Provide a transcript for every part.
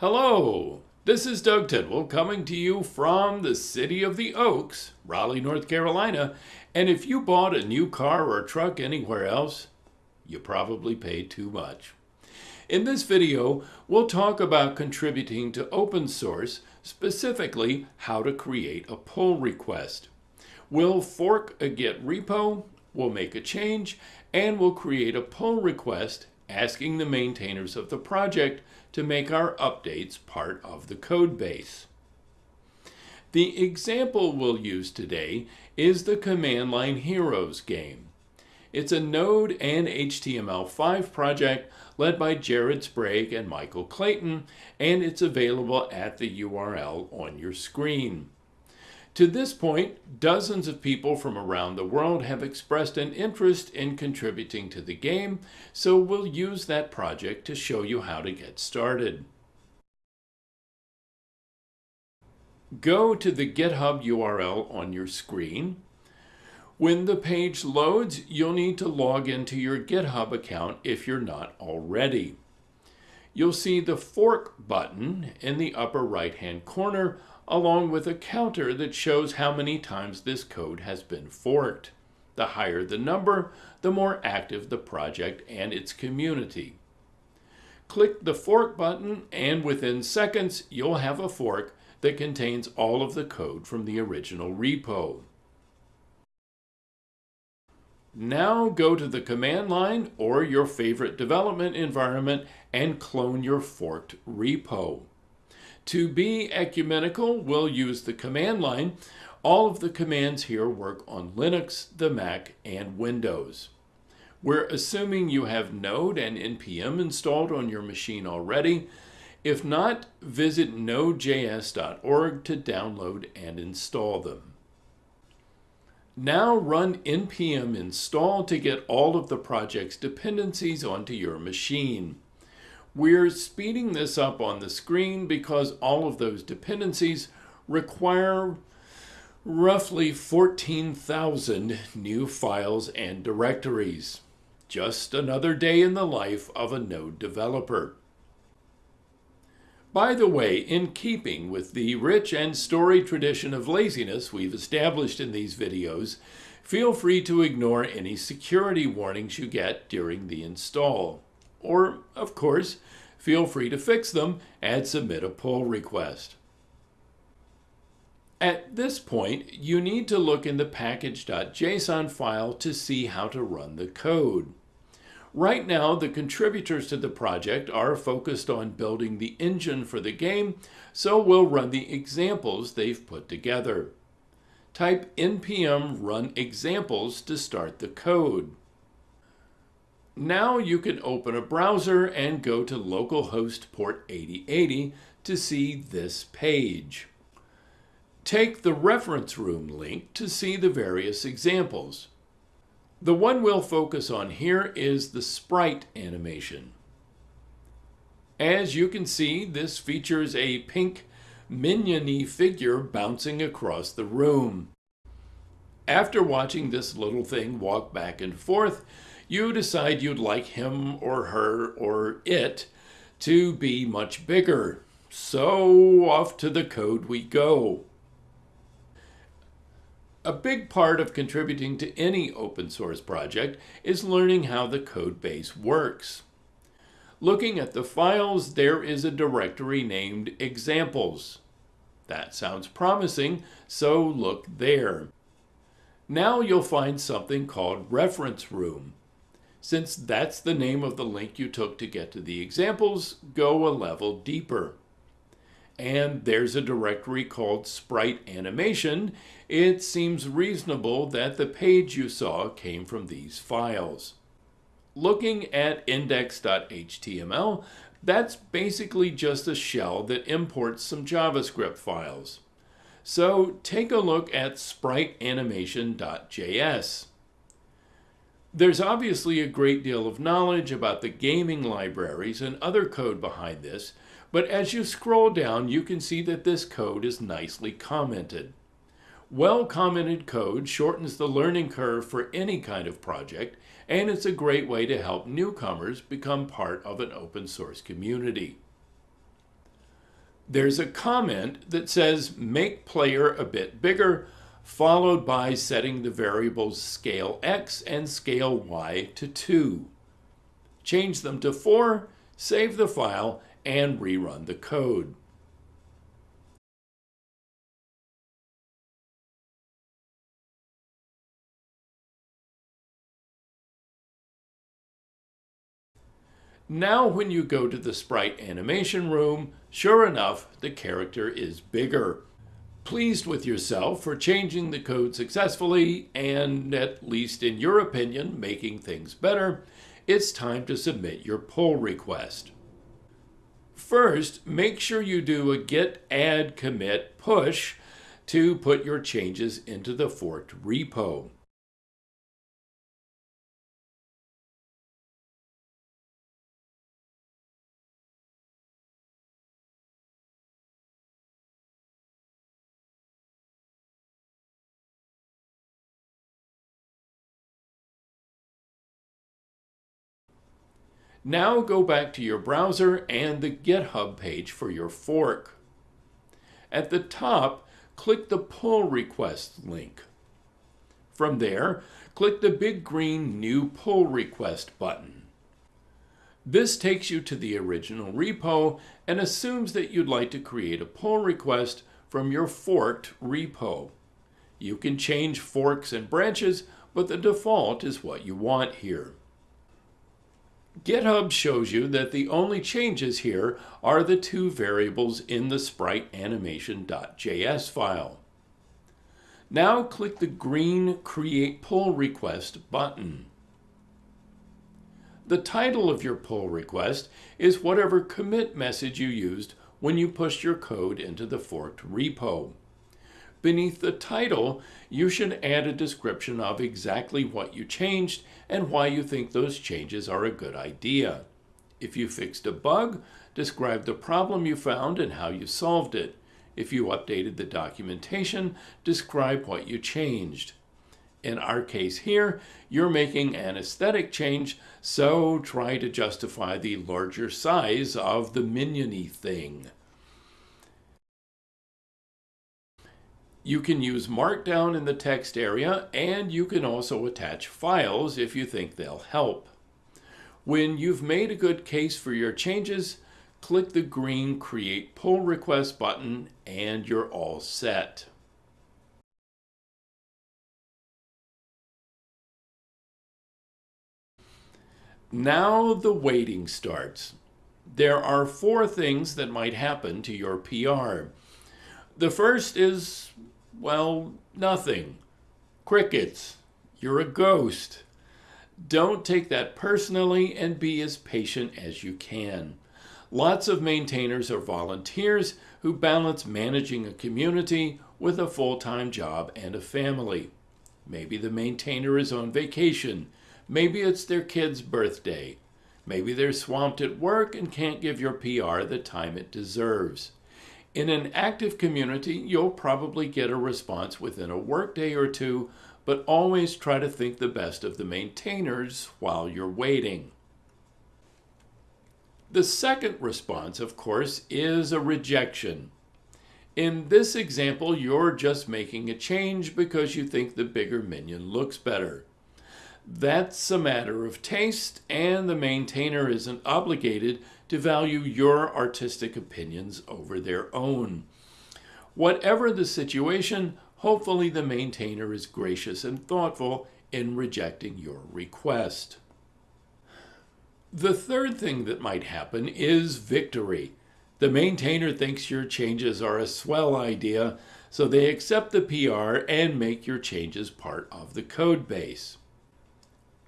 Hello, this is Doug Tidwell coming to you from the city of the Oaks, Raleigh, North Carolina. And if you bought a new car or truck anywhere else, you probably paid too much. In this video, we'll talk about contributing to open source, specifically how to create a pull request. We'll fork a Git repo, we'll make a change, and we'll create a pull request asking the maintainers of the project to make our updates part of the code base. The example we'll use today is the Command Line Heroes game. It's a Node and HTML5 project led by Jared Sprague and Michael Clayton, and it's available at the URL on your screen. To this point, dozens of people from around the world have expressed an interest in contributing to the game, so we'll use that project to show you how to get started. Go to the GitHub URL on your screen. When the page loads, you'll need to log into your GitHub account if you're not already. You'll see the Fork button in the upper right-hand corner along with a counter that shows how many times this code has been forked. The higher the number, the more active the project and its community. Click the fork button and within seconds you'll have a fork that contains all of the code from the original repo. Now go to the command line or your favorite development environment and clone your forked repo. To be ecumenical, we'll use the command line. All of the commands here work on Linux, the Mac, and Windows. We're assuming you have Node and NPM installed on your machine already. If not, visit nodejs.org to download and install them. Now run npm install to get all of the project's dependencies onto your machine. We're speeding this up on the screen because all of those dependencies require roughly 14,000 new files and directories. Just another day in the life of a Node developer. By the way, in keeping with the rich and storied tradition of laziness we've established in these videos, feel free to ignore any security warnings you get during the install. Or, of course, feel free to fix them and submit a pull request. At this point, you need to look in the package.json file to see how to run the code. Right now, the contributors to the project are focused on building the engine for the game, so we'll run the examples they've put together. Type npm run examples to start the code. Now you can open a browser and go to localhost port 8080 to see this page. Take the reference room link to see the various examples. The one we'll focus on here is the sprite animation. As you can see, this features a pink miniony figure bouncing across the room. After watching this little thing walk back and forth, you decide you'd like him or her or it to be much bigger. So off to the code we go. A big part of contributing to any open source project is learning how the code base works. Looking at the files, there is a directory named examples. That sounds promising, so look there. Now you'll find something called reference room. Since that's the name of the link you took to get to the examples, go a level deeper. And there's a directory called Sprite Animation. It seems reasonable that the page you saw came from these files. Looking at index.html, that's basically just a shell that imports some JavaScript files. So take a look at spriteanimation.js. There's obviously a great deal of knowledge about the gaming libraries and other code behind this, but as you scroll down, you can see that this code is nicely commented. Well-commented code shortens the learning curve for any kind of project, and it's a great way to help newcomers become part of an open source community. there's a comment that says make player a bit bigger, followed by setting the variables scale x and scale y to 2. Change them to 4, save the file, and rerun the code. Now when you go to the sprite animation room, sure enough, the character is bigger. Pleased with yourself for changing the code successfully and, at least in your opinion, making things better, it's time to submit your pull request. First, make sure you do a git add commit push to put your changes into the forked repo. Now go back to your browser and the GitHub page for your fork. At the top, click the pull request link. From there, click the big green New Pull Request button. This takes you to the original repo and assumes that you'd like to create a pull request from your forked repo. You can change forks and branches, but the default is what you want here. GitHub shows you that the only changes here are the two variables in the spriteanimation.js file. Now click the green Create Pull Request button. The title of your pull request is whatever commit message you used when you pushed your code into the forked repo. Beneath the title, you should add a description of exactly what you changed and why you think those changes are a good idea. If you fixed a bug, describe the problem you found and how you solved it. If you updated the documentation, describe what you changed. In our case here, you're making an aesthetic change, so try to justify the larger size of the miniony thing. You can use Markdown in the text area, and you can also attach files if you think they'll help. When you've made a good case for your changes, click the green Create Pull Request button, and you're all set. Now the waiting starts. There are four things that might happen to your PR. The first is well, nothing. Crickets. You're a ghost. Don't take that personally and be as patient as you can. Lots of maintainers are volunteers who balance managing a community with a full-time job and a family. Maybe the maintainer is on vacation. Maybe it's their kid's birthday. Maybe they're swamped at work and can't give your PR the time it deserves. In an active community, you'll probably get a response within a workday or two, but always try to think the best of the maintainers while you're waiting. The second response, of course, is a rejection. In this example, you're just making a change because you think the bigger minion looks better. That's a matter of taste, and the maintainer isn't obligated to value your artistic opinions over their own. Whatever the situation, hopefully the maintainer is gracious and thoughtful in rejecting your request. The third thing that might happen is victory. The maintainer thinks your changes are a swell idea, so they accept the PR and make your changes part of the code base.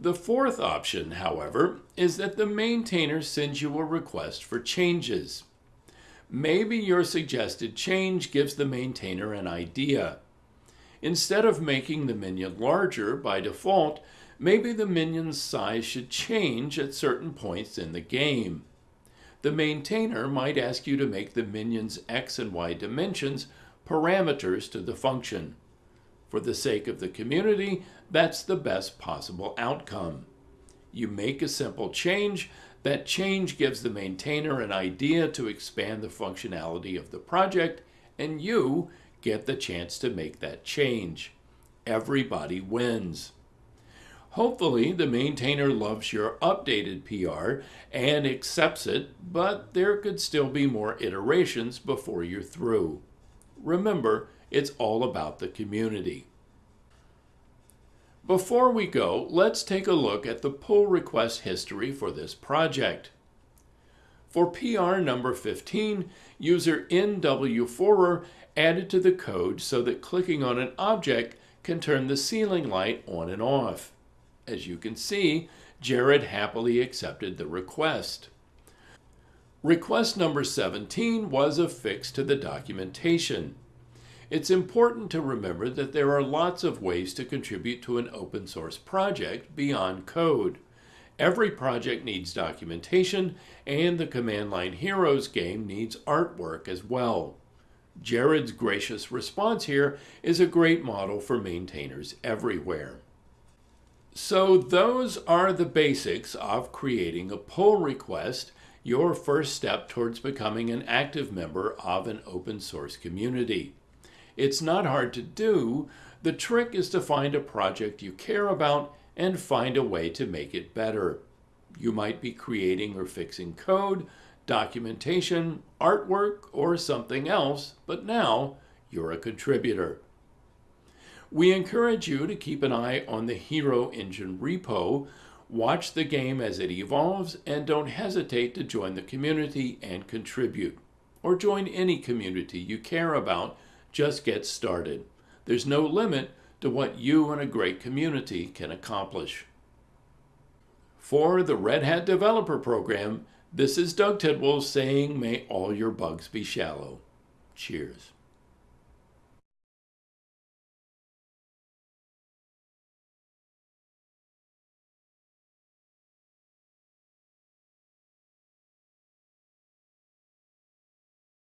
The fourth option, however, is that the maintainer sends you a request for changes. Maybe your suggested change gives the maintainer an idea. Instead of making the minion larger by default, maybe the minion's size should change at certain points in the game. The maintainer might ask you to make the minion's x and y dimensions parameters to the function. For the sake of the community, that's the best possible outcome. You make a simple change, That change gives the maintainer an idea to expand the functionality of the project, and you get the chance to make that change. Everybody wins. Hopefully, the maintainer loves your updated PR and accepts it, but there could still be more iterations before you're through. Remember, it's all about the community. Before we go, let's take a look at the pull request history for this project. For PR number 15, user NW4er added to the code so that clicking on an object can turn the ceiling light on and off. As you can see, Jared happily accepted the request. Request number 17 was a fix to the documentation. It's important to remember that there are lots of ways to contribute to an open source project beyond code. Every project needs documentation, and the Command Line Heroes game needs artwork as well. Jared's gracious response here is a great model for maintainers everywhere. So those are the basics of creating a pull request, your first step towards becoming an active member of an open source community. It's not hard to do. The trick is to find a project you care about and find a way to make it better. You might be creating or fixing code, documentation, artwork, or something else, but now you're a contributor. We encourage you to keep an eye on the Hero Engine repo, watch the game as it evolves, and don't hesitate to join the community and contribute. Or join any community you care about just get started. There's no limit to what you and a great community can accomplish. For the Red Hat Developer Program, this is Doug Tidwell saying, may all your bugs be shallow. Cheers.